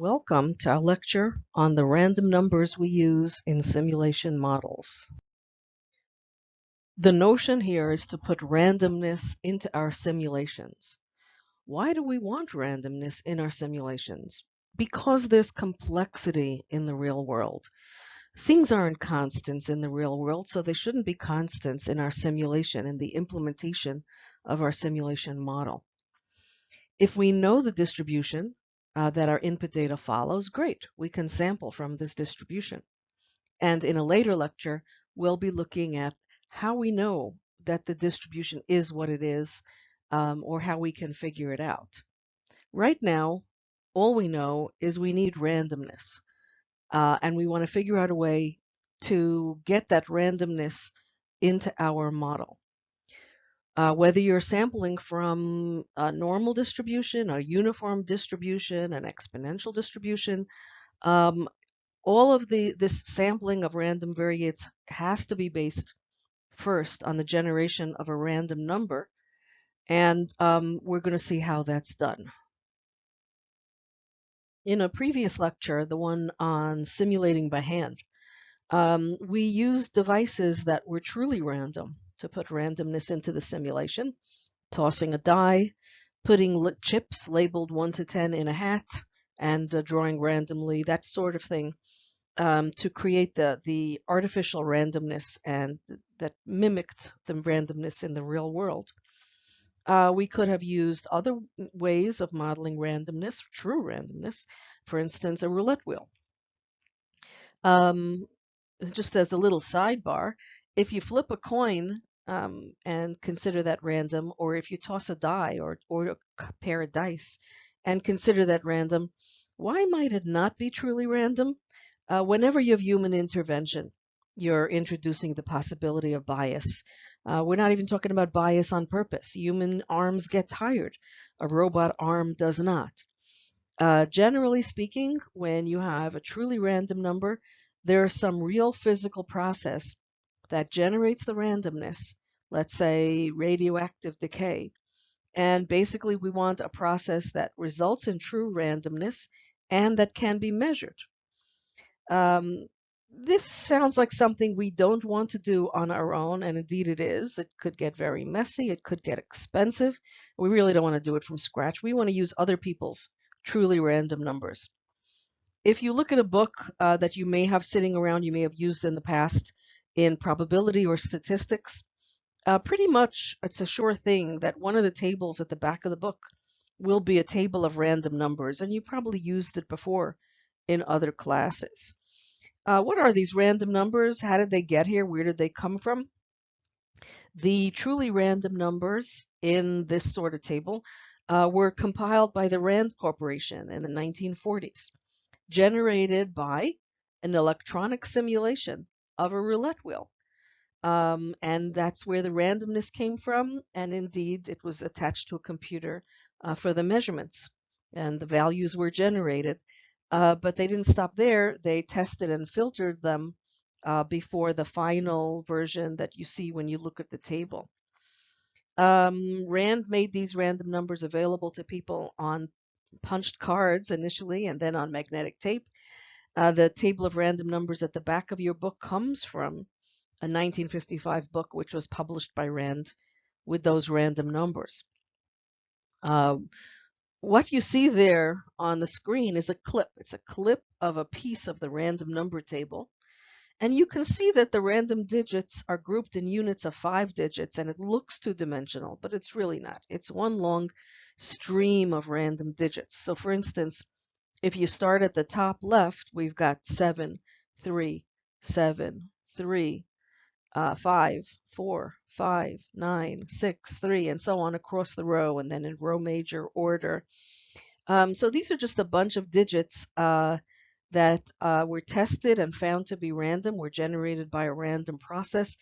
Welcome to our lecture on the random numbers we use in simulation models. The notion here is to put randomness into our simulations. Why do we want randomness in our simulations? Because there's complexity in the real world. Things aren't constants in the real world, so they shouldn't be constants in our simulation and the implementation of our simulation model. If we know the distribution, uh, that our input data follows, great, we can sample from this distribution. And in a later lecture, we'll be looking at how we know that the distribution is what it is um, or how we can figure it out. Right now, all we know is we need randomness uh, and we want to figure out a way to get that randomness into our model. Uh, whether you're sampling from a normal distribution, a uniform distribution, an exponential distribution, um, all of the this sampling of random variates has to be based first on the generation of a random number, and um, we're going to see how that's done. In a previous lecture, the one on simulating by hand, um, we used devices that were truly random to put randomness into the simulation, tossing a die, putting chips labeled 1 to 10 in a hat, and uh, drawing randomly, that sort of thing, um, to create the, the artificial randomness and that mimicked the randomness in the real world. Uh, we could have used other ways of modeling randomness, true randomness, for instance, a roulette wheel. Um, just as a little sidebar, if you flip a coin um, and consider that random, or if you toss a die or, or a pair of dice and consider that random, why might it not be truly random? Uh, whenever you have human intervention, you're introducing the possibility of bias. Uh, we're not even talking about bias on purpose. Human arms get tired. A robot arm does not. Uh, generally speaking, when you have a truly random number, there is some real physical process that generates the randomness, let's say radioactive decay. And basically, we want a process that results in true randomness and that can be measured. Um, this sounds like something we don't want to do on our own, and indeed it is. It could get very messy, it could get expensive. We really don't want to do it from scratch. We want to use other people's truly random numbers. If you look at a book uh, that you may have sitting around, you may have used in the past, in probability or statistics, uh, pretty much it's a sure thing that one of the tables at the back of the book will be a table of random numbers, and you probably used it before in other classes. Uh, what are these random numbers? How did they get here? Where did they come from? The truly random numbers in this sort of table uh, were compiled by the Rand Corporation in the 1940s, generated by an electronic simulation of a roulette wheel. Um, and that's where the randomness came from. And indeed, it was attached to a computer uh, for the measurements, and the values were generated. Uh, but they didn't stop there. They tested and filtered them uh, before the final version that you see when you look at the table. Um, Rand made these random numbers available to people on punched cards initially and then on magnetic tape. Uh, the table of random numbers at the back of your book comes from a 1955 book which was published by Rand with those random numbers. Uh, what you see there on the screen is a clip. It's a clip of a piece of the random number table. And you can see that the random digits are grouped in units of five digits and it looks two-dimensional, but it's really not. It's one long stream of random digits. So for instance, if you start at the top left, we've got 7, 3, 7, 3, uh, 5, 4, 5, 9, 6, 3, and so on across the row, and then in row major order. Um, so these are just a bunch of digits uh, that uh, were tested and found to be random, were generated by a random process.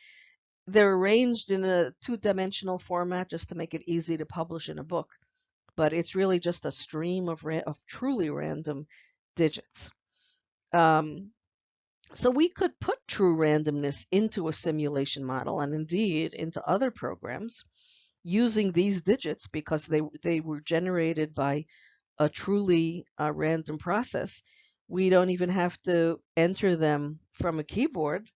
They're arranged in a two-dimensional format just to make it easy to publish in a book but it's really just a stream of, of truly random digits. Um, so we could put true randomness into a simulation model and indeed into other programs using these digits because they, they were generated by a truly uh, random process, we don't even have to enter them from a keyboard.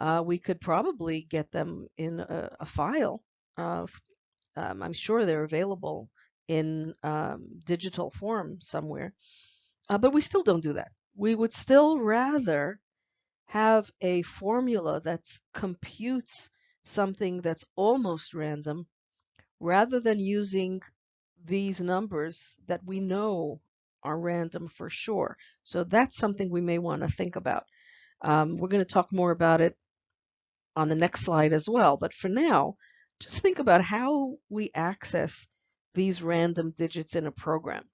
Uh, we could probably get them in a, a file. Uh, um, I'm sure they're available in um, digital form somewhere, uh, but we still don't do that. We would still rather have a formula that computes something that's almost random rather than using these numbers that we know are random for sure. So that's something we may want to think about. Um, we're going to talk more about it on the next slide as well. But for now, just think about how we access these random digits in a program.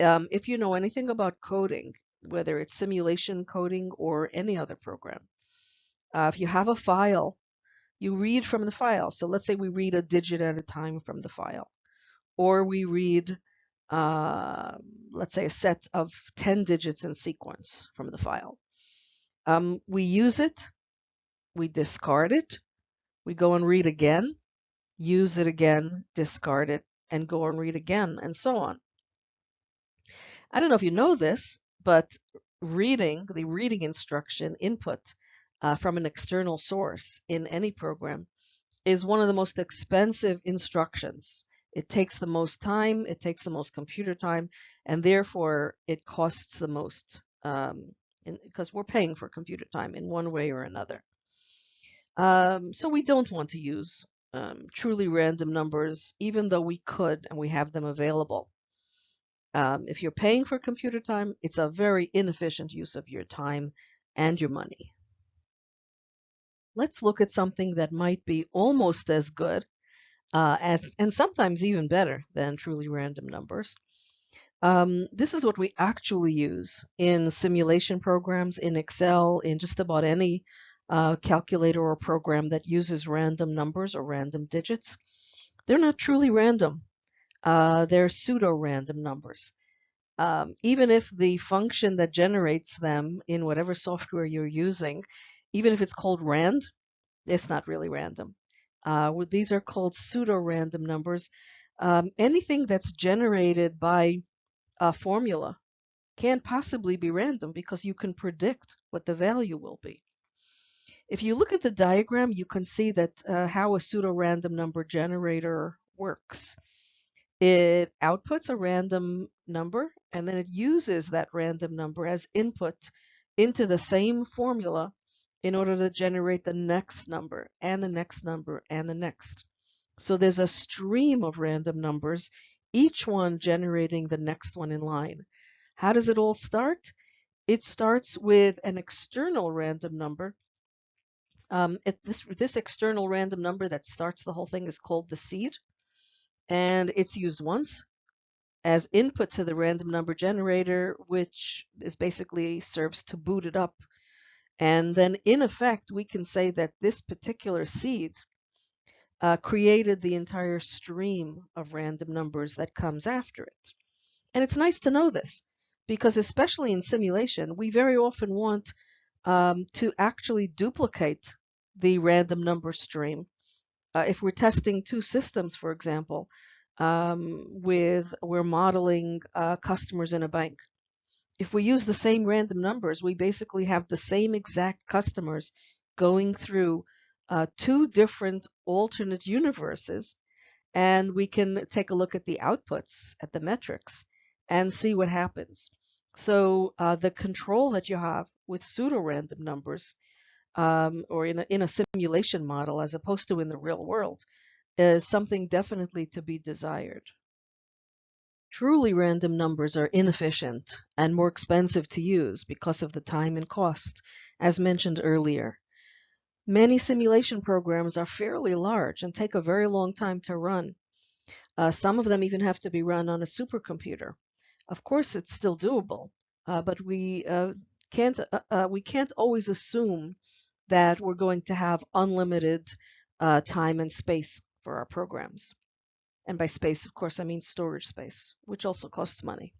Um, if you know anything about coding, whether it's simulation coding or any other program, uh, if you have a file, you read from the file. So let's say we read a digit at a time from the file, or we read, uh, let's say, a set of 10 digits in sequence from the file. Um, we use it, we discard it, we go and read again, use it again, discard it, and go and read again, and so on. I don't know if you know this, but reading, the reading instruction input uh, from an external source in any program is one of the most expensive instructions. It takes the most time, it takes the most computer time, and therefore it costs the most um, because we're paying for computer time in one way or another. Um, so we don't want to use um, truly random numbers, even though we could and we have them available. Um, if you're paying for computer time, it's a very inefficient use of your time and your money. Let's look at something that might be almost as good uh, as, and sometimes even better than truly random numbers. Um, this is what we actually use in simulation programs, in Excel, in just about any uh, calculator or program that uses random numbers or random digits. They're not truly random. Uh, they're pseudo-random numbers. Um, even if the function that generates them in whatever software you're using, even if it's called rand, it's not really random. Uh, these are called pseudo-random numbers. Um, anything that's generated by a formula can't possibly be random because you can predict what the value will be. If you look at the diagram, you can see that uh, how a pseudo-random number generator works. It outputs a random number and then it uses that random number as input into the same formula in order to generate the next number and the next number and the next. So there's a stream of random numbers, each one generating the next one in line. How does it all start? It starts with an external random number. Um, it, this, this external random number that starts the whole thing is called the seed, and it's used once as input to the random number generator, which is basically serves to boot it up and then in effect, we can say that this particular seed uh, created the entire stream of random numbers that comes after it. And it's nice to know this because especially in simulation, we very often want um, to actually duplicate the random number stream. Uh, if we're testing two systems, for example, um, with we're modeling uh, customers in a bank, if we use the same random numbers, we basically have the same exact customers going through uh, two different alternate universes, and we can take a look at the outputs, at the metrics, and see what happens. So uh, the control that you have with pseudo-random numbers, um, or in a, in a simulation model as opposed to in the real world, is something definitely to be desired. Truly random numbers are inefficient and more expensive to use because of the time and cost, as mentioned earlier. Many simulation programs are fairly large and take a very long time to run. Uh, some of them even have to be run on a supercomputer. Of course, it's still doable, uh, but we uh, can't uh, uh, we can't always assume that we're going to have unlimited uh, time and space for our programs. And by space, of course, I mean storage space, which also costs money.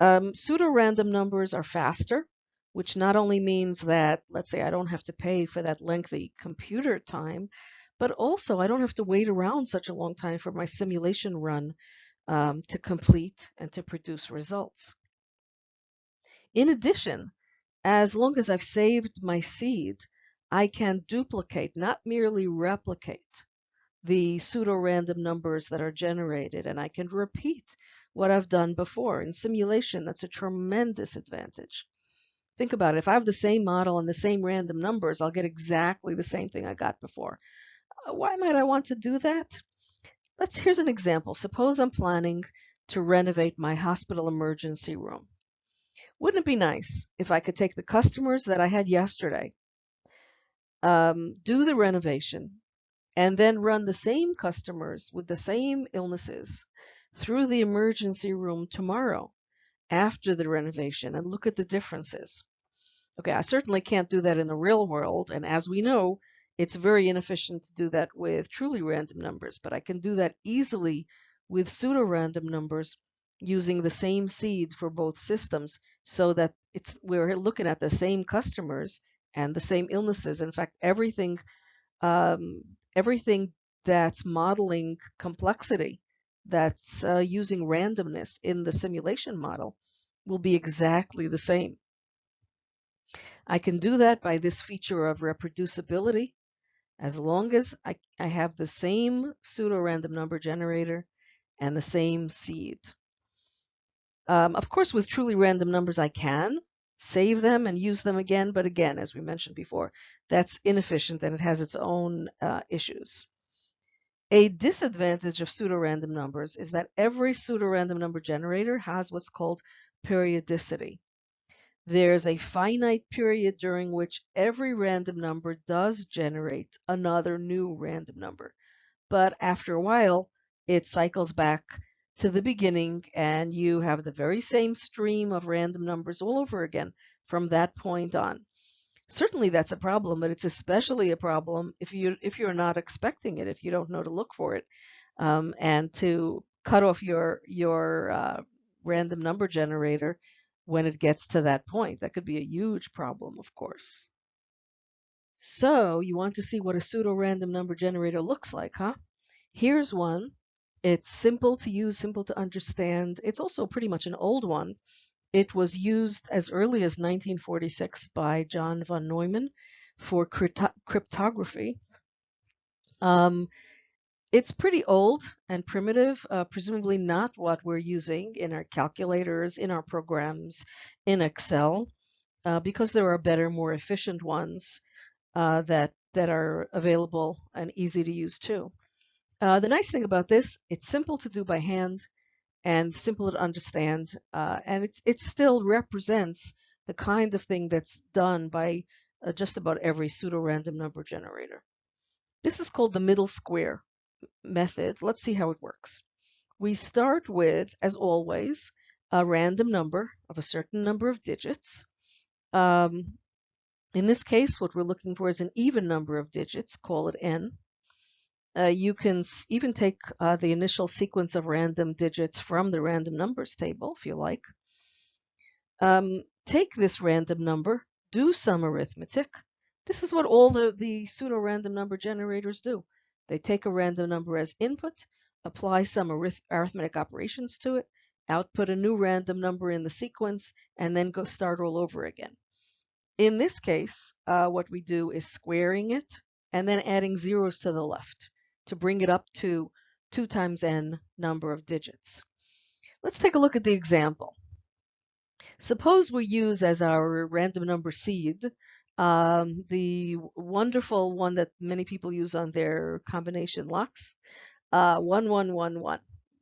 Um, pseudo-random numbers are faster, which not only means that, let's say, I don't have to pay for that lengthy computer time, but also I don't have to wait around such a long time for my simulation run um, to complete and to produce results. In addition, as long as I've saved my seed, I can duplicate, not merely replicate, the pseudo-random numbers that are generated, and I can repeat what I've done before. In simulation, that's a tremendous advantage. Think about it. If I have the same model and the same random numbers, I'll get exactly the same thing I got before. Uh, why might I want to do that? Let's here's an example. Suppose I'm planning to renovate my hospital emergency room. Wouldn't it be nice if I could take the customers that I had yesterday, um, do the renovation, and then run the same customers with the same illnesses through the emergency room tomorrow after the renovation and look at the differences. Okay, I certainly can't do that in the real world, and as we know, it's very inefficient to do that with truly random numbers, but I can do that easily with pseudo-random numbers using the same seed for both systems so that it's we're looking at the same customers and the same illnesses. In fact, everything um, everything that's modeling complexity that's uh, using randomness in the simulation model will be exactly the same. I can do that by this feature of reproducibility. As long as I, I have the same pseudo-random number generator and the same seed. Um, of course, with truly random numbers, I can save them and use them again. But again, as we mentioned before, that's inefficient and it has its own uh, issues. A disadvantage of pseudorandom numbers is that every pseudorandom number generator has what's called periodicity. There's a finite period during which every random number does generate another new random number. But after a while, it cycles back to the beginning and you have the very same stream of random numbers all over again from that point on certainly that's a problem, but it's especially a problem if you if you're not expecting it, if you don't know to look for it, um, and to cut off your your uh, random number generator when it gets to that point. That could be a huge problem, of course. So you want to see what a pseudo-random number generator looks like, huh? Here's one. It's simple to use, simple to understand. It's also pretty much an old one. It was used as early as 1946 by John von Neumann for cryptography. Um, it's pretty old and primitive, uh, presumably not what we're using in our calculators, in our programs, in Excel, uh, because there are better, more efficient ones uh, that, that are available and easy to use too. Uh, the nice thing about this, it's simple to do by hand and simple to understand. Uh, and it, it still represents the kind of thing that's done by uh, just about every pseudo-random number generator. This is called the middle square method. Let's see how it works. We start with, as always, a random number of a certain number of digits. Um, in this case, what we're looking for is an even number of digits, call it n. Uh, you can even take uh, the initial sequence of random digits from the random numbers table, if you like. Um, take this random number, do some arithmetic. This is what all the, the pseudo-random number generators do. They take a random number as input, apply some arith arithmetic operations to it, output a new random number in the sequence, and then go start all over again. In this case, uh, what we do is squaring it and then adding zeros to the left to bring it up to 2 times n number of digits. Let's take a look at the example. Suppose we use as our random number seed um, the wonderful one that many people use on their combination locks, uh, 1111.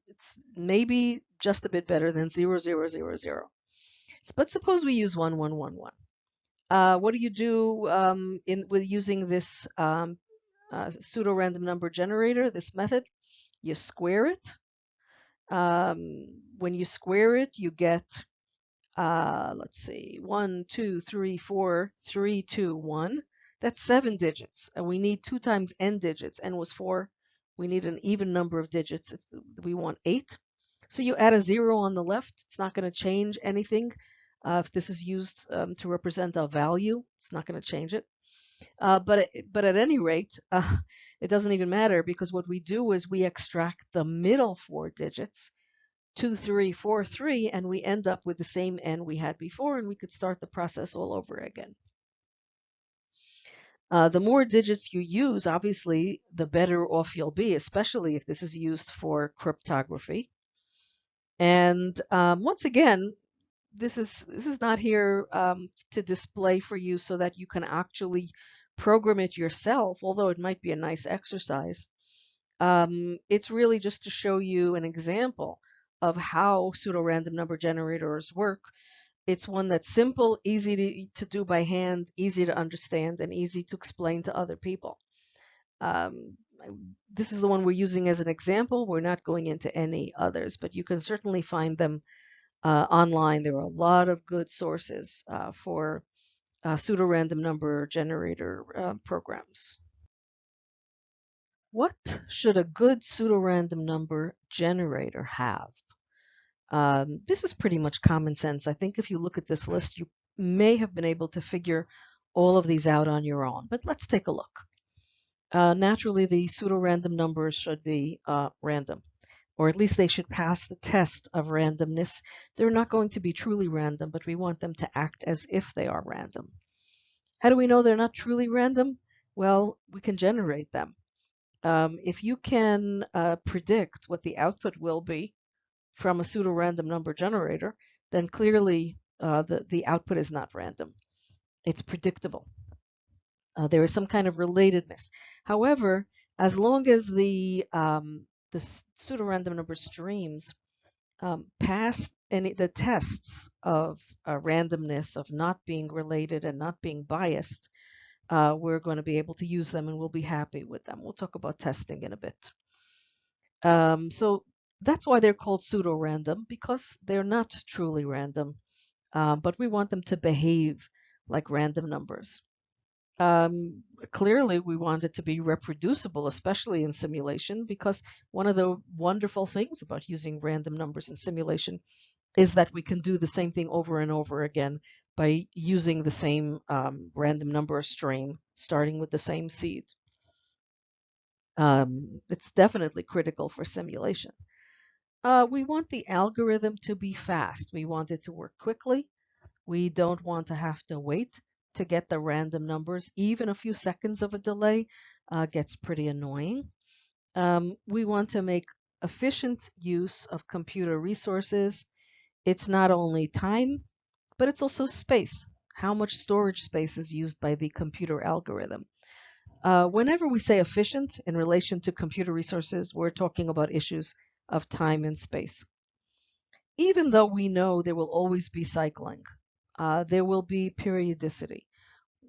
It's maybe just a bit better than 0000. But suppose we use 1111. Uh, what do you do um, in with using this um, uh, pseudo-random number generator, this method. You square it. Um, when you square it, you get, uh, let's see, one, two, three, four, three, two, one. That's seven digits. And we need two times n digits. n was four. We need an even number of digits. It's, we want eight. So you add a zero on the left. It's not going to change anything. Uh, if this is used um, to represent a value, it's not going to change it. Uh, but but at any rate, uh, it doesn't even matter because what we do is we extract the middle four digits 2, 3, 4, 3, and we end up with the same n we had before, and we could start the process all over again. Uh, the more digits you use, obviously, the better off you'll be, especially if this is used for cryptography. And um, once again, this is this is not here um, to display for you so that you can actually program it yourself, although it might be a nice exercise. Um, it's really just to show you an example of how pseudo-random number generators work. It's one that's simple, easy to, to do by hand, easy to understand, and easy to explain to other people. Um, this is the one we're using as an example. We're not going into any others, but you can certainly find them uh, online. There are a lot of good sources uh, for uh, pseudo-random number generator uh, programs. What should a good pseudo-random number generator have? Um, this is pretty much common sense. I think if you look at this list, you may have been able to figure all of these out on your own, but let's take a look. Uh, naturally, the pseudo-random numbers should be uh, random or at least they should pass the test of randomness. They're not going to be truly random, but we want them to act as if they are random. How do we know they're not truly random? Well, we can generate them. Um, if you can uh, predict what the output will be from a pseudo-random number generator, then clearly uh, the, the output is not random. It's predictable. Uh, there is some kind of relatedness. However, as long as the um, the pseudo-random number streams um, pass any the tests of uh, randomness, of not being related and not being biased, uh, we're going to be able to use them and we'll be happy with them. We'll talk about testing in a bit. Um, so that's why they're called pseudo-random because they're not truly random, uh, but we want them to behave like random numbers. Um, clearly, we want it to be reproducible, especially in simulation, because one of the wonderful things about using random numbers in simulation is that we can do the same thing over and over again by using the same um, random number stream, starting with the same seed. Um, it's definitely critical for simulation. Uh, we want the algorithm to be fast. We want it to work quickly. We don't want to have to wait to get the random numbers. Even a few seconds of a delay uh, gets pretty annoying. Um, we want to make efficient use of computer resources. It's not only time, but it's also space. How much storage space is used by the computer algorithm? Uh, whenever we say efficient in relation to computer resources, we're talking about issues of time and space. Even though we know there will always be cycling, uh, there will be periodicity.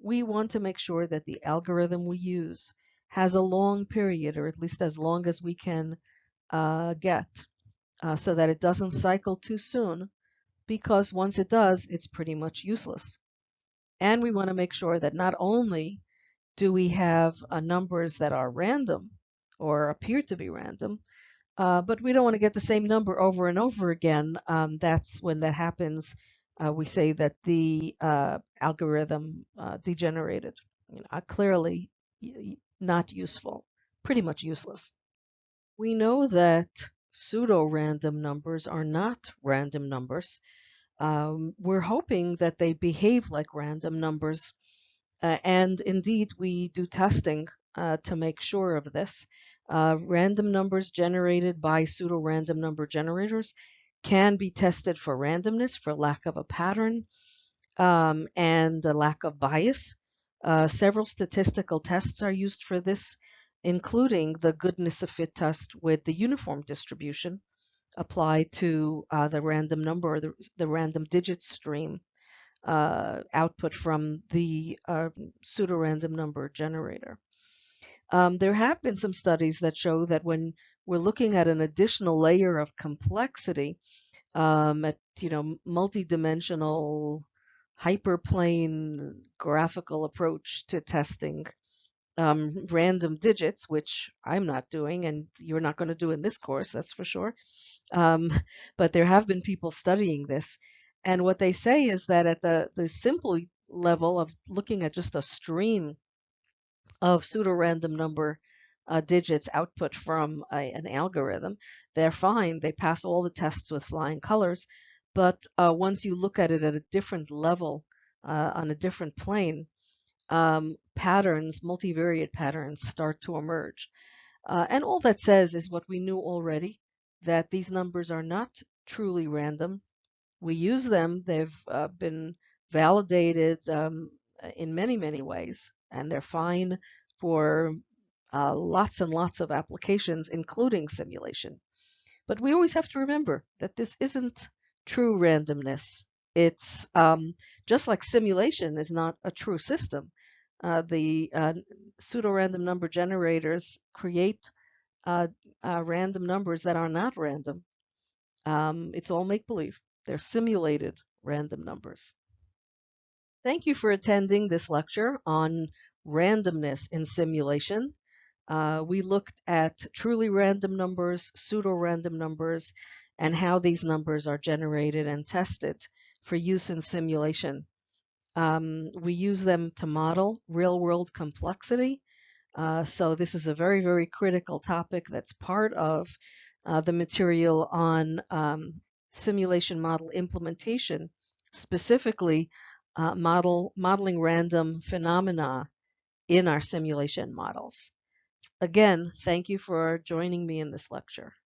We want to make sure that the algorithm we use has a long period, or at least as long as we can uh, get, uh, so that it doesn't cycle too soon, because once it does, it's pretty much useless. And we want to make sure that not only do we have uh, numbers that are random or appear to be random, uh, but we don't want to get the same number over and over again. Um, that's when that happens uh, we say that the uh, algorithm uh, degenerated. You know, clearly not useful, pretty much useless. We know that pseudo-random numbers are not random numbers. Um, we're hoping that they behave like random numbers. Uh, and indeed, we do testing uh, to make sure of this. Uh, random numbers generated by pseudo-random number generators can be tested for randomness, for lack of a pattern, um, and a lack of bias. Uh, several statistical tests are used for this, including the goodness of fit test with the uniform distribution applied to uh, the random number or the, the random digit stream uh, output from the uh, pseudo-random number generator. Um, there have been some studies that show that when we're looking at an additional layer of complexity, um, at you know multi-dimensional hyperplane graphical approach to testing um, random digits, which I'm not doing, and you're not going to do in this course, that's for sure. Um, but there have been people studying this, and what they say is that at the the simple level of looking at just a stream of pseudo-random number uh, digits output from a, an algorithm. They're fine. They pass all the tests with flying colors. But uh, once you look at it at a different level, uh, on a different plane, um, patterns, multivariate patterns, start to emerge. Uh, and all that says is what we knew already, that these numbers are not truly random. We use them. They've uh, been validated um, in many, many ways, and they're fine for uh, lots and lots of applications, including simulation. But we always have to remember that this isn't true randomness. It's um, just like simulation is not a true system. Uh, the uh, pseudo-random number generators create uh, uh, random numbers that are not random. Um, it's all make-believe. They're simulated random numbers. Thank you for attending this lecture on randomness in simulation. Uh, we looked at truly random numbers, pseudo-random numbers, and how these numbers are generated and tested for use in simulation. Um, we use them to model real-world complexity. Uh, so this is a very, very critical topic that's part of uh, the material on um, simulation model implementation, specifically uh, model modeling random phenomena in our simulation models. Again, thank you for joining me in this lecture.